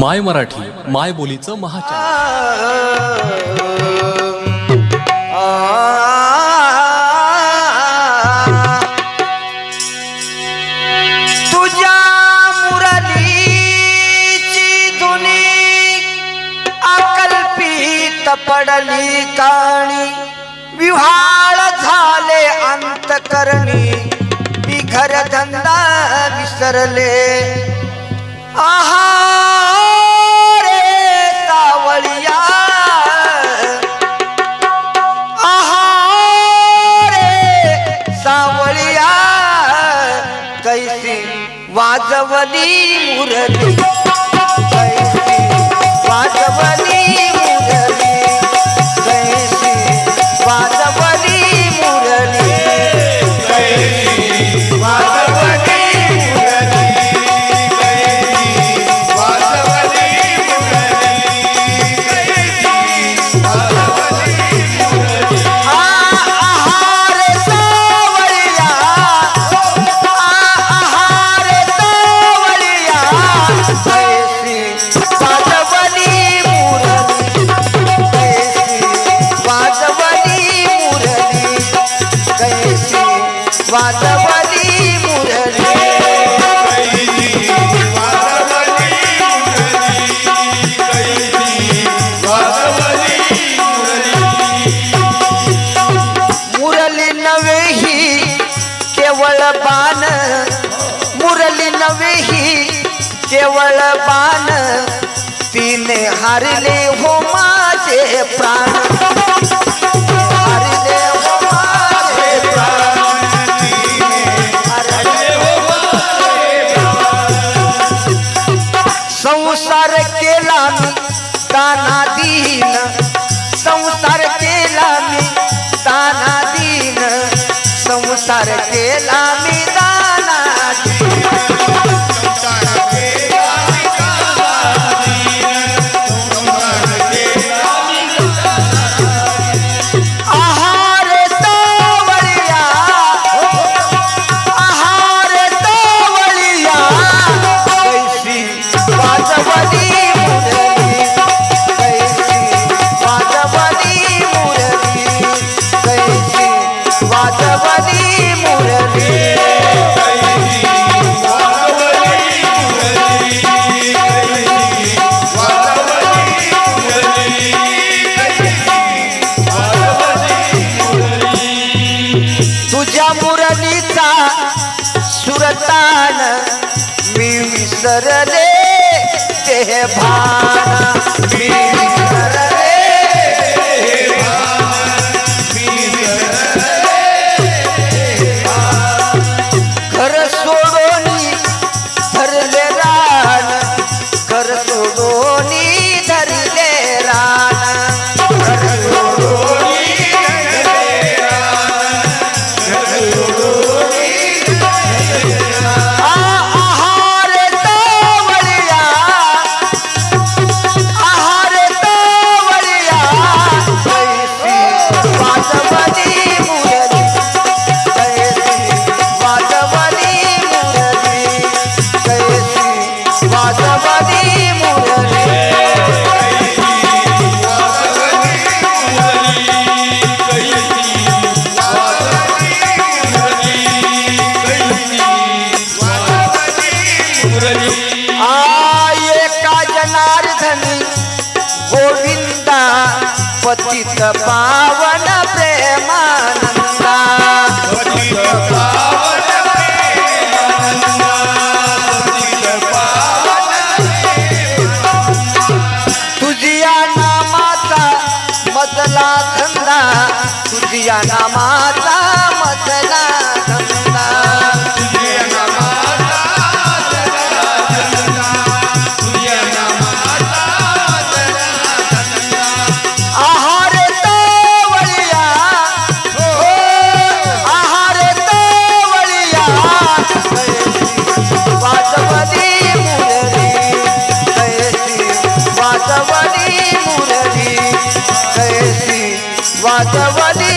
माय मराठी माय बोलीचं महाचॅनल पडली काणी. विव्हाळ झाले अंतकरणी घर धंदा विसरले. आहा सावळिया कैसी वाजवली मुरली कैसी वाजवली केवळ बाण तिने हारले हो माझे प्राण. हो संसार केला मी ताना दिन संसार केला मी ताना दिन संसार केला तुझ्या मुरलीचा सुरतान मी विसरले ते भान. मी जनार्दनी गोविंदा पतित पावन प्रेमानंदा। तुझिया नामाचा मधला धंदा तुझिया नामाचा वाजवली